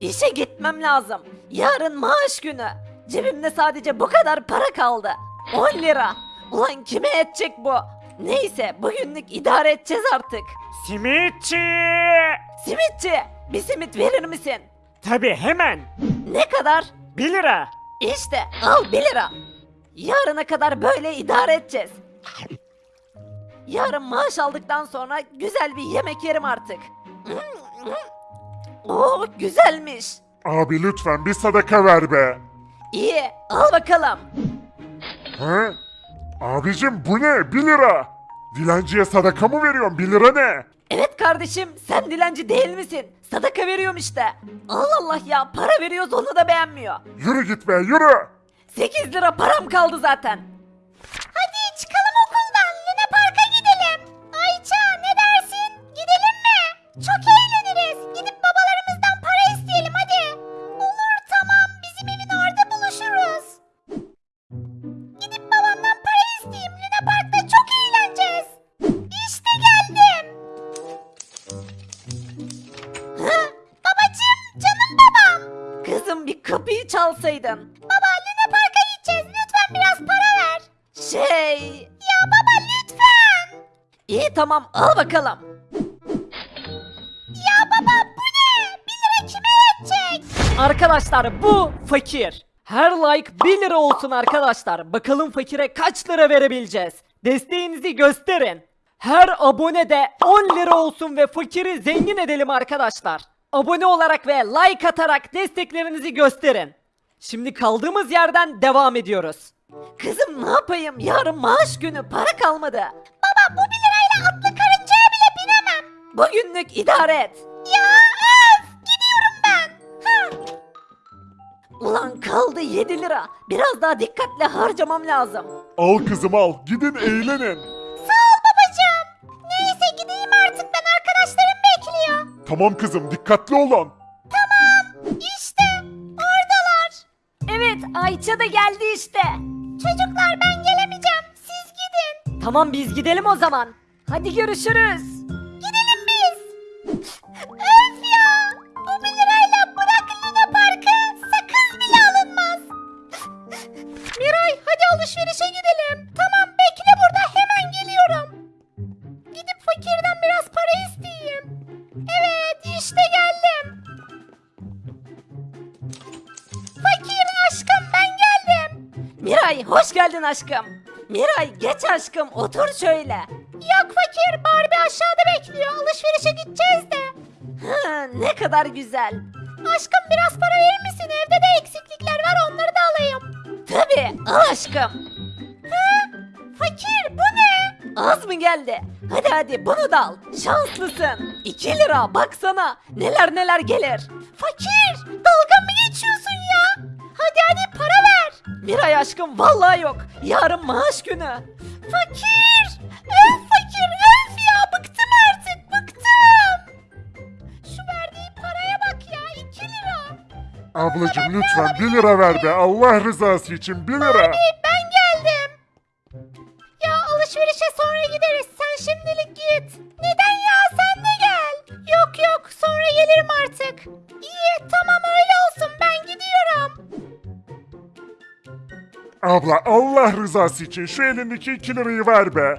İşe gitmem lazım. Yarın maaş günü. Cebimde sadece bu kadar para kaldı. 10 lira. Ulan kime yetecek bu? Neyse bugünlük idare edeceğiz artık. Simitçi! Simitçi bir simit verir misin? Tabi hemen. Ne kadar? 1 lira. İşte al 1 lira. Yarına kadar böyle idare edeceğiz. Yarın maaş aldıktan sonra güzel bir yemek yerim artık. Oo güzelmiş. Abi lütfen bir sadaka ver be. İyi al bakalım. He? Abicim bu ne? 1 lira. Dilenciye sadaka mı veriyorsun? 1 lira ne? Evet kardeşim sen dilenci değil misin? Sadaka veriyorum işte. Allah Allah ya para veriyoruz onu da beğenmiyor. Yürü git be yürü. 8 lira param kaldı zaten. Çalsaydın. Baba Luna Park'a gideceğiz. Lütfen biraz para ver. Şey... Ya baba lütfen. İyi tamam al bakalım. Ya baba bu ne? 1 lira kime yetecek? Arkadaşlar bu fakir. Her like 1 lira olsun arkadaşlar. Bakalım fakire kaç lira verebileceğiz. Desteğinizi gösterin. Her abone de 10 lira olsun ve fakiri zengin edelim arkadaşlar. Abone olarak ve like atarak desteklerinizi gösterin. Şimdi kaldığımız yerden devam ediyoruz. Kızım ne yapayım? Yarın maaş günü para kalmadı. Baba bu 1 lirayla atlı karıncaya bile binemem. Bugünlük idare et. Ya öf gidiyorum ben. Ha. Ulan kaldı 7 lira. Biraz daha dikkatli harcamam lazım. Al kızım al. Gidin eğlenin. Sağ ol babacığım. Neyse gideyim artık ben arkadaşlarım bekliyor. Tamam kızım dikkatli olun. Ayça da geldi işte. Çocuklar ben gelemeyeceğim siz gidin. Tamam biz gidelim o zaman. Hadi görüşürüz. Miray hoş geldin aşkım. Miray geç aşkım otur şöyle. Yok fakir Barbie aşağıda bekliyor. Alışverişe gideceğiz de. Ha, ne kadar güzel. Aşkım biraz para verir misin? Evde de eksiklikler var onları da alayım. Tabii al aşkım. Fakir bu ne? Az mı geldi? Hadi hadi bunu da al. Şanslısın. 2 lira baksana. Neler neler gelir. Fakir dalga mı geçiyorsun ya? Hadi hadi para. Miray aşkım vallahi yok. Yarın maaş günü. Fakir. Öf fakir öf ya bıktım artık bıktım. Şu verdiği paraya bak ya 2 lira. Ablacım lütfen 1 lira ver be. Allah rızası için 1 lira. Hey, ben geldim. Ya alışverişe sonra gideriz sen şimdilik git. Neden ya sen de gel. Yok yok sonra gelirim artık. Abla Allah rızası için şu elindeki 2 lirayı ver be.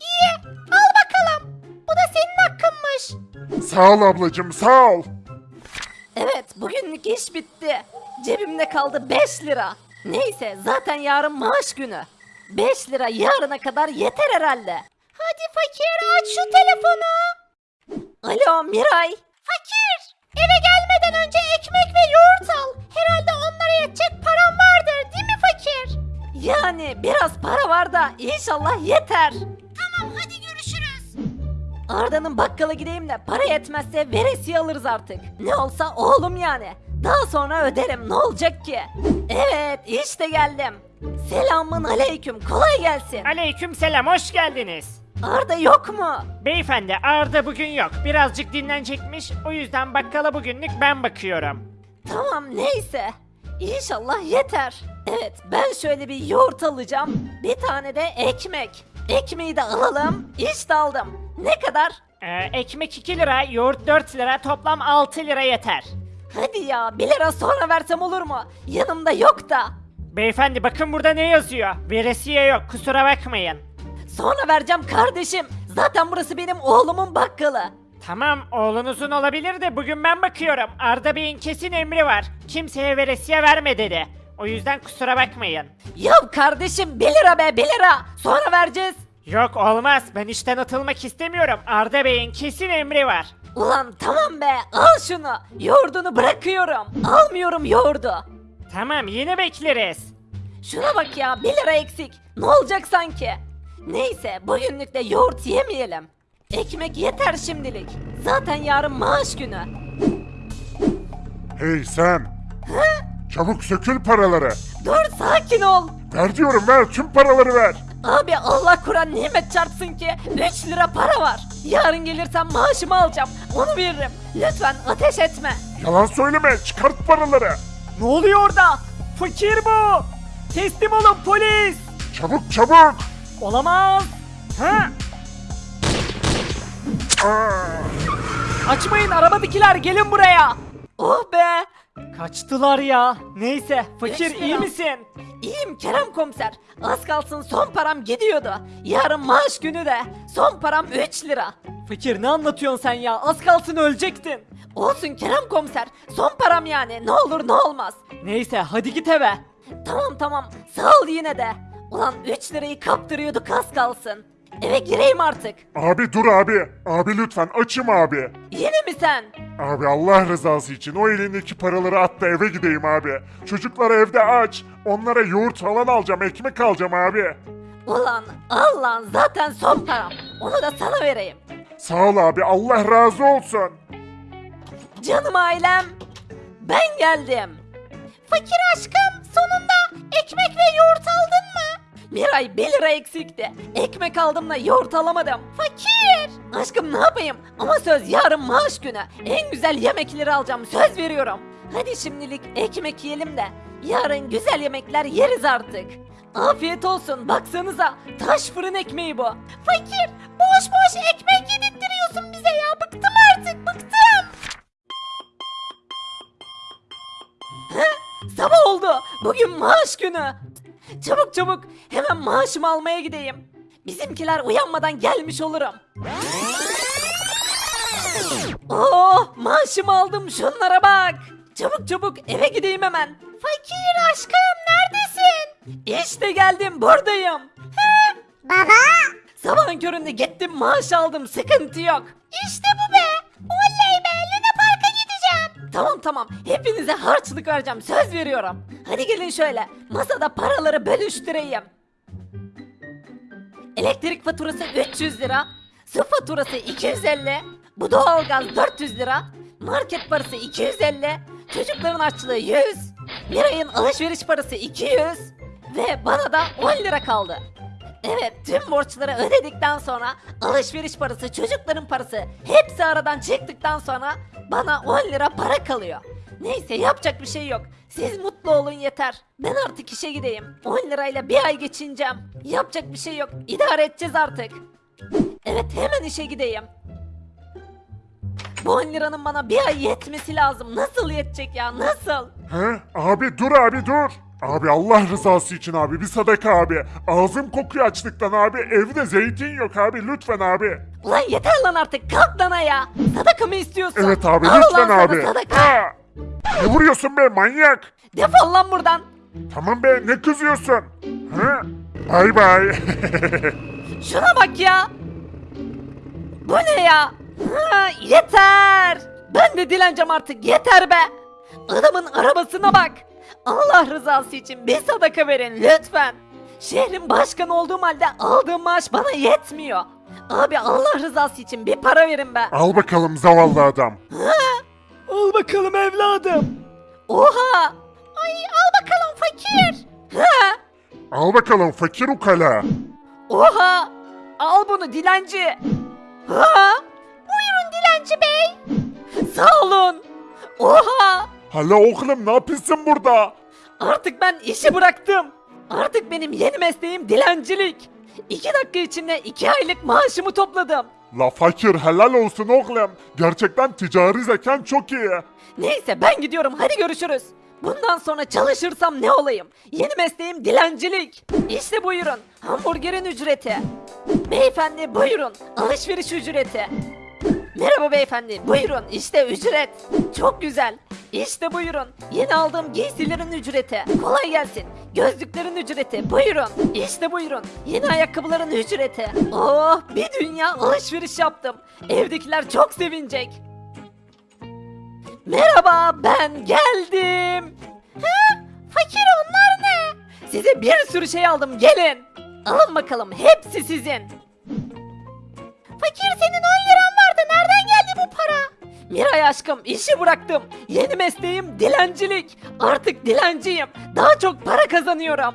İyi al bakalım. Bu da senin hakkınmış. Sağ ol ablacım sağ ol. Evet bugünlük iş bitti. Cebimde kaldı 5 lira. Neyse zaten yarın maaş günü. 5 lira yarına kadar yeter herhalde. Hadi fakir aç şu telefonu. Alo Miray. Fakir eve gelmeden önce ekmek ve yoğurt al. Herhalde onlara yetecek param vardır değil mi fakir? Yani biraz para var da inşallah yeter. Tamam hadi görüşürüz. Arda'nın bakkala gideyim de para yetmezse veresiye alırız artık. Ne olsa oğlum yani. Daha sonra öderim ne olacak ki? Evet işte geldim. Selamun aleyküm kolay gelsin. Aleyküm selam hoş geldiniz. Arda yok mu? Beyefendi Arda bugün yok. Birazcık dinlenecekmiş. O yüzden bakkala bugünlük ben bakıyorum. Tamam neyse. İnşallah yeter. Evet ben şöyle bir yoğurt alacağım. Bir tane de ekmek. Ekmeği de alalım. İşte aldım. Ne kadar? Ee, ekmek 2 lira, yoğurt 4 lira, toplam 6 lira yeter. Hadi ya 1 lira sonra versem olur mu? Yanımda yok da. Beyefendi bakın burada ne yazıyor? Veresiye yok kusura bakmayın. Sonra vereceğim kardeşim. Zaten burası benim oğlumun bakkalı. Tamam oğlunuzun olabilir de bugün ben bakıyorum. Arda Bey'in kesin emri var. Kimseye veresiye verme dedi. O yüzden kusura bakmayın. Ya kardeşim 1 lira be 1 lira. Sonra vereceğiz. Yok olmaz ben işten atılmak istemiyorum. Arda Bey'in kesin emri var. Ulan tamam be al şunu. Yoğurdunu bırakıyorum. Almıyorum yoğurdu. Tamam yine bekleriz. Şuna bak ya 1 lira eksik. Ne olacak sanki? Neyse bugünlük de yoğurt yemeyelim. Ekmek yeter şimdilik. Zaten yarın maaş günü. Hey sen. Çabuk sökül paraları. Dur sakin ol. Ver diyorum ver tüm paraları ver. Abi Allah Kur'an nimet çarpsın ki 3 lira para var. Yarın gelirsem maaşımı alacağım. Onu veririm. Lütfen ateş etme. Yalan söyleme çıkart paraları. Ne oluyor orada? Fakir bu. Teslim olun polis. Çabuk çabuk. Olamaz. Ha? Aa, Açmayın arabadakiler gelin buraya. Oh be. Kaçtılar ya. Neyse fakir Üç iyi misin? İyiyim Kerem komiser. Az kalsın son param gidiyordu. Yarın maaş günü de. Son param 3 lira. Fakir ne anlatıyorsun sen ya? Az kalsın ölecektin. Olsun Kerem komiser. Son param yani. Ne olur ne olmaz. Neyse hadi git eve. Tamam tamam. Sağ ol yine de. Ulan 3 lirayı kaptırıyorduk az kalsın. Eve gireyim artık. abi dur abi. Abi lütfen açım abi. Yine mi sen? Abi Allah rızası için o elindeki paraları at da eve gideyim abi. Çocuklar evde aç. Onlara yoğurt falan alacağım, ekmek alacağım abi. Ulan al lan zaten son param. Onu da sana vereyim. Sağ ol abi, Allah razı olsun. Canım ailem. Ben geldim. Fakir aşkım sonunda ekmek ve yoğurt aldın mı? Miray 1 lira eksikti. Ekmek aldım da yoğurt alamadım. Fakir. Aşkım ne yapayım? Ama söz yarın maaş günü. En güzel yemekleri alacağım söz veriyorum. Hadi şimdilik ekmek yiyelim de yarın güzel yemekler yeriz artık. Afiyet olsun baksanıza taş fırın ekmeği bu. Fakir boş boş ekmek yedirttiriyorsun bize ya bıktım artık bıktım. Sabah oldu. Bugün maaş günü. Çabuk çabuk hemen maaşımı almaya gideyim. Bizimkiler uyanmadan gelmiş olurum. Oh maaşımı aldım şunlara bak. Çabuk çabuk eve gideyim hemen. Fakir aşkım neredesin? İşte geldim buradayım. Baba. Sabahın köründe gittim maaş aldım sıkıntı yok. İşte bu Tamam tamam. Hepinize harçlık vereceğim. Söz veriyorum. Hadi gelin şöyle. Masada paraları bölüştüreyim. Elektrik faturası 300 lira, su faturası 250, bu doğalgaz 400 lira, market parası 250, çocukların açlığı 100, Miray'ın alışveriş parası 200 ve bana da 10 lira kaldı. Evet tüm borçları ödedikten sonra alışveriş parası çocukların parası hepsi aradan çıktıktan sonra bana 10 lira para kalıyor. Neyse yapacak bir şey yok. Siz mutlu olun yeter. Ben artık işe gideyim. 10 lirayla bir ay geçineceğim. Yapacak bir şey yok. İdare edeceğiz artık. Evet hemen işe gideyim. Bu 10 liranın bana bir ay yetmesi lazım. Nasıl yetecek ya nasıl? He? Abi dur abi dur. Abi Allah rızası için abi bir sadaka abi. Ağzım kokuyor açlıktan abi. Evde zeytin yok abi lütfen abi. Ulan yeter lan artık kalk lan ya. Sadaka mı istiyorsun? Evet abi Al lütfen lan sana abi. Sadaka. Ha! Ne vuruyorsun be manyak? Defol lan buradan. Tamam be ne kızıyorsun? Ha? Bay bay. Şuna bak ya. Bu ne ya? Ha, yeter. Ben de dileneceğim artık yeter be. Adamın arabasına bak. Allah rızası için bir sadaka verin lütfen. Şehrin başkanı olduğum halde aldığım maaş bana yetmiyor. Abi Allah rızası için bir para verin be. Al bakalım zavallı adam. Al bakalım evladım. Oha. Ay al bakalım fakir. Ha. Al bakalım fakir ukala. Oha! Al bunu dilenci. Ha? Buyurun dilenci bey. Sağ olun. Oha! Hala oğlum ne yapıyorsun burada? Artık ben işi bıraktım. Artık benim yeni mesleğim dilencilik. İki dakika içinde iki aylık maaşımı topladım. La fakir helal olsun oğlum. Gerçekten ticari zekan çok iyi. Neyse ben gidiyorum hadi görüşürüz. Bundan sonra çalışırsam ne olayım? Yeni mesleğim dilencilik. İşte buyurun hamburgerin ücreti. Beyefendi buyurun alışveriş ücreti. Merhaba beyefendi buyurun işte ücret. Çok güzel. İşte buyurun yeni aldığım giysilerin ücreti. Kolay gelsin. Gözlüklerin ücreti buyurun. İşte buyurun yeni ayakkabıların ücreti. Oh bir dünya alışveriş yaptım. Evdekiler çok sevinecek. Merhaba ben geldim. Hı? Fakir onlar ne? Size bir sürü şey aldım gelin. Alın bakalım hepsi sizin. Fakir senin Miray aşkım işi bıraktım. Yeni mesleğim dilencilik. Artık dilenciyim. Daha çok para kazanıyorum.